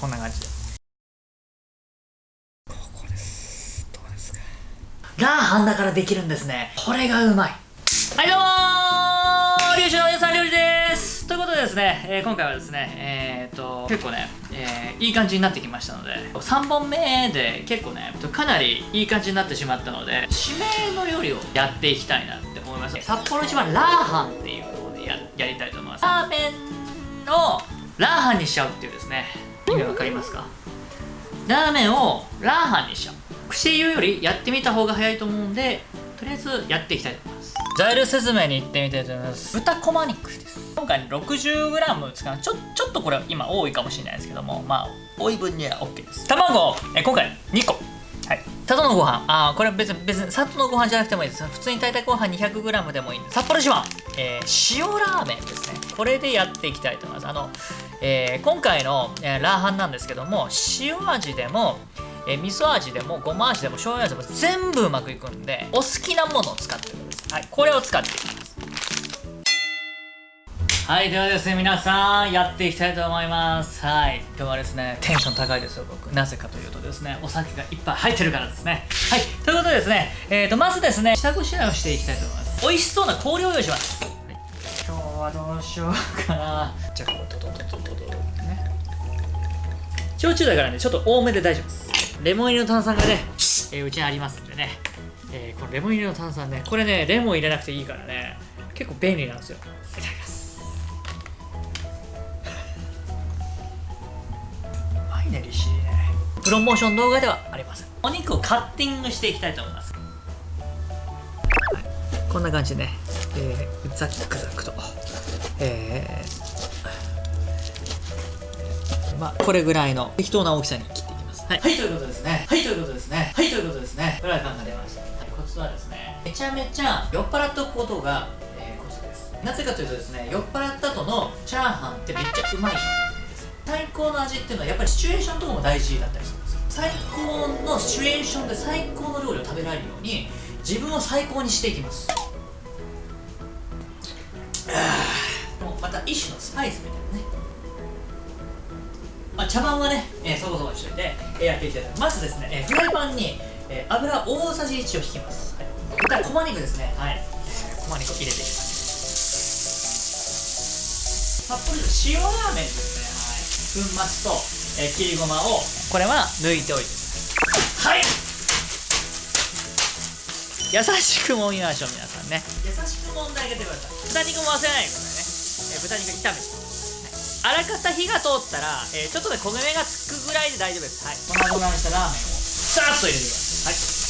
こんな感じで。ここです。どうですか？ラーハンだからできるんですね。これがうまい。はいどうもー。龍の皆さん料理です。ということでですね、えー、今回はですねえー、っと結構ね、えー、いい感じになってきましたので3本目で結構ねかなりいい感じになってしまったので指名の料理をやっていきたいなって思います。札幌一番ラーハンっていうのでややりたいと思います。ラーメンをラーハンにしちゃうっていうですね意味わかりますか？ラーメンをラーハンにしよう。口で言うよりやってみた方が早いと思うんでとりあえずやっていきたいと思います。材料説明に行ってみたいと思います。豚こま肉です。今回 60g 使うちょちょっとこれ今多いかもしれないですけども。まあ多い分には OK です。卵。え今回2個。佐藤のご飯。ああこれは別に別に佐藤のご飯じゃなくてもいいです。普通に炊いたご飯 200g でもいいんで札幌市は、えー、塩ラーメンですね。これでやっていきたいと思います。あの、えー、今回の、えー、ラーハンなんですけども塩味でもえー、味噌味でもごま味でも醤油味でも全部うまくいくんでお好きなものを使ってください、はい、これを使っていきます。はいではですね皆さんやっていきたいと思います。はい今日はですねテンション高いですよ僕。なぜかというとですねお酒がいっぱい入ってるからですね。はいということでですねえーとまずですね下ごしらえをしていきたいと思います。美味しそうな氷を用意します、はい、今日はどうしようかな。じゃあこうドドドドドドね焼酎だからねちょっと多めで大丈夫ですレモン入りの炭酸がね、えー、うちにありますんでね、えー、このレモン入りの炭酸ねこれねレモン入れなくていいからね結構便利なんですよいただきますね利尻ね。プロモーション動画ではありませんお肉をカッティングしていきたいと思います、はい、こんな感じでね、えー、ザックザクと。えー、まあこれぐらいの適当な大きさに切っていきます。はい、はい、ということですね。はいということですね。はいということですね。フライパンが出ました、はい、コツはですねめちゃめちゃ酔っ払っておくことが、えー、コツです。なぜかというとですね酔っ払った後のチャーハンってめっちゃうまい。最高の味っていうのはやっぱりシチュエーションとかも大事だったりするんです最高のシチュエーションで最高の料理を食べられるように自分を最高にしていきます。もうまた一種のスパイスみたいなね。まあ、茶碗はね、えー、そこそこにしといて、えー、やっていきたいと思います。まずですね、えー、フライパンに、えー、油大さじ1を引きます、はい、豚こま肉ですね。はい、えー、こま肉入れていきます。札幌塩ラーメンですね。粉末と、えー、切りごまをこれは抜いておいて。はい。優しく揉みましょう皆さんね。優しく揉んであげてください。豚肉も忘れないでくださいね、えー、豚肉炒めて。あらかた火が通ったら、えー、ちょっとで焦げ目がつくぐらいで大丈夫です。はい。粉々にしたラーメンをさーっと入れてください。はい。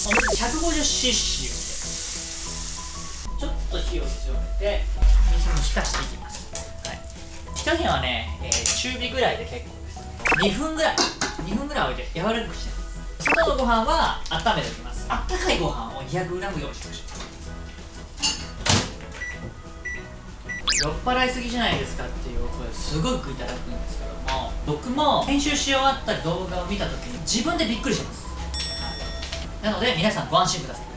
お水 150cc を入れてちょっと火を強めて水に浸していきます火加減はね、えー、中火ぐらいで結構です。2分ぐらい。2分ぐらい置いて柔らかくしてます。外のご飯は温めておきます。あったかいご飯を 200g 用意しましょう。酔っ払いすぎじゃないですかっていうお声すごくいただくんですけども僕も編集し終わった動画を見た時に自分でびっくりします、なので皆さんご安心ください。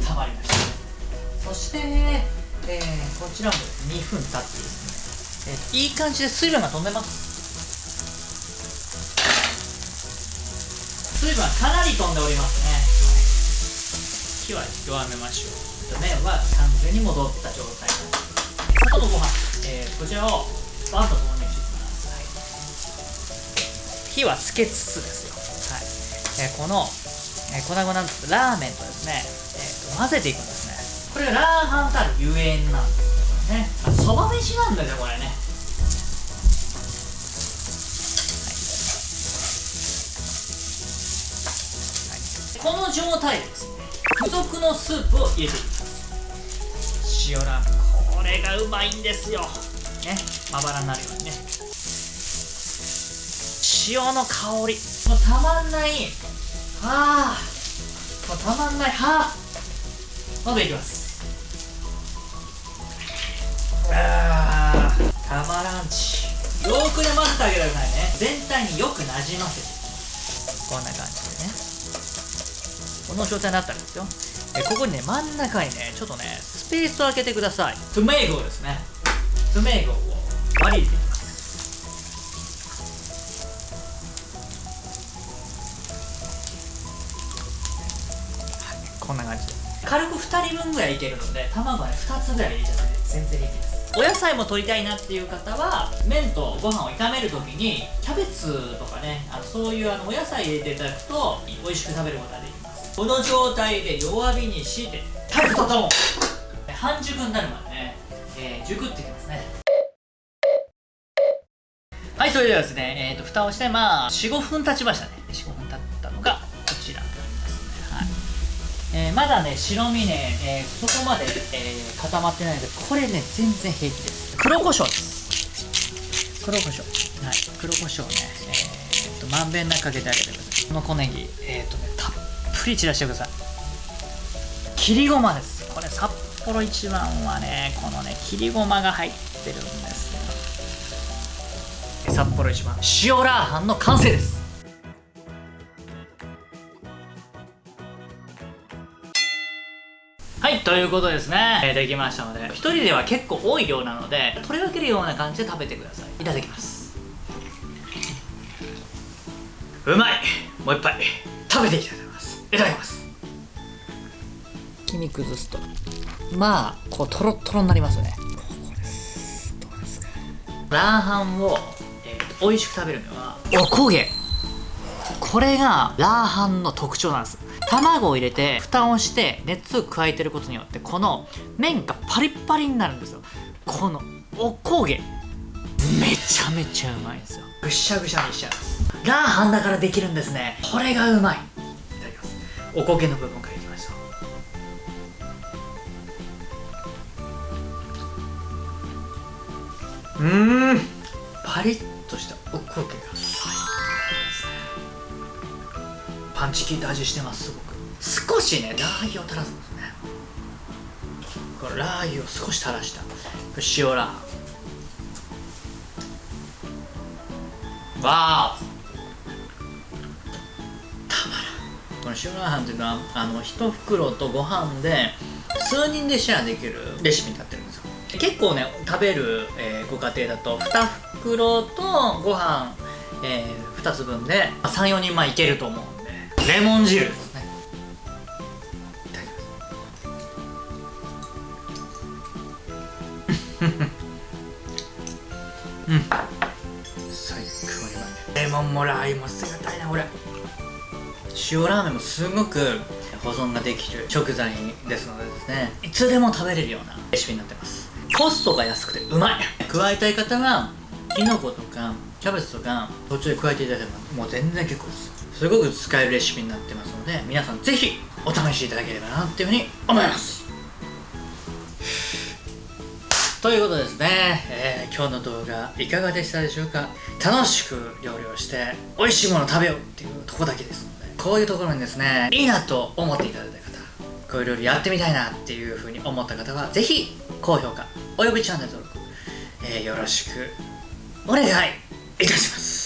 温まりました。そして、えーこちらも2分経ってですね、えー、いい感じで水分が飛んでます。水分はかなり飛んでおりますね。火は弱めましょう。麺は完全に戻った状態。外のご飯、えー、こちらをバンと投入していきます、はい、火はつけつつですよ、はい。えー、この、えー、粉々ラーメンとですね、えー、混ぜていくんですね。これがラーハンたるゆえんなんですね。そば飯なんだよこれね。この状態ですね付属のスープを入れていきます。塩ラーメン。これがうまいんですよ。ねまばらになるようにね。塩の香り。もうたまんないあもうたまんない。はあまだいきます。あーたまらんち。よーくね混ぜてあげてくださいね。全体によくなじませて。こんな感じでね。この状態になったらですよ。えここにね真ん中にねちょっとねスペースを空けてください。トメイゴですね。トメイゴを。割り入れて軽く2人分ぐらいいけるので卵はね2つぐらい入れちゃって全然平気です。お野菜も取りたいなっていう方は麺とご飯を炒める時にキャベツとかねあのそういうあのお野菜入れていただくと美味しく食べることができます。この状態で弱火にして食べたとも半熟になるまでね、えー、熟ってきますね。はいそれではですね、えーと、蓋をしてまあ45分経ちましたね。えー、まだね白身ね、えー、そこまで、えー、固まってないのでこれね全然平気です。黒胡椒です。黒胡椒。はい。黒胡椒ね。えー、っとまんべんなくかけてあげてください。この小ネギ。えー、っとねたっぷり散らしてください。切りごまです。これ札幌一番はねこのね切りごまが入ってるんですよ。札幌一番。塩ラーハンの完成です。はい、ということですね、えー、できましたので1人では結構多い量なので取り分けるような感じで食べてください。いただきます。うまい。もう一杯。食べていきたいと思います。いただきます。黄身崩すと。まあこうトロトロになりますよねラーハンを、えー、美味しく食べるにはおこげ。これがラーハンの特徴なんです卵を入れて蓋をして熱を加えてることによってこの麺がパリッパリになるんですよ。このおこげ。めちゃめちゃうまいんですよ。ぐしゃぐしゃにしちゃいます。ラーハンだからできるんですね。これがうまい。いただきます。おこげの部分からいきましょう。うん。パリッとしたおこげが。パンチ効いた味してますすごく。少しね。ラー油を垂らすんですね。これラー油を少し垂らした。塩ラー。わーたまらん。この塩ラーハンっていうのはあの1袋とご飯で数人でシェアできるレシピになってるんですよ。結構ね食べる、えー、ご家庭だと2袋とご飯、えー、2つ分で34人前いけると思うレモン汁。ねいただきますうん。最高にうまい。レモンもラー油も捨てがたいなこれ。塩ラーメンもすごく保存ができる食材ですのでですね。いつでも食べれるようなレシピになってます。コストが安くてうまい。加えたい方はきのことかキャベツとか途中で加えていただければもう全然結構ですすごく使えるレシピになってますので皆さんぜひお試しいただければなっていうふうに思います。ということですね、えー、今日の動画いかがでしたでしょうか？楽しく料理をして美味しいもの食べようっていうとこだけですのでこういうところにですねいいなと思っていただいた方こういう料理やってみたいなっていうふうに思った方はぜひ高評価およびチャンネル登録、えー、よろしくお願いいたします。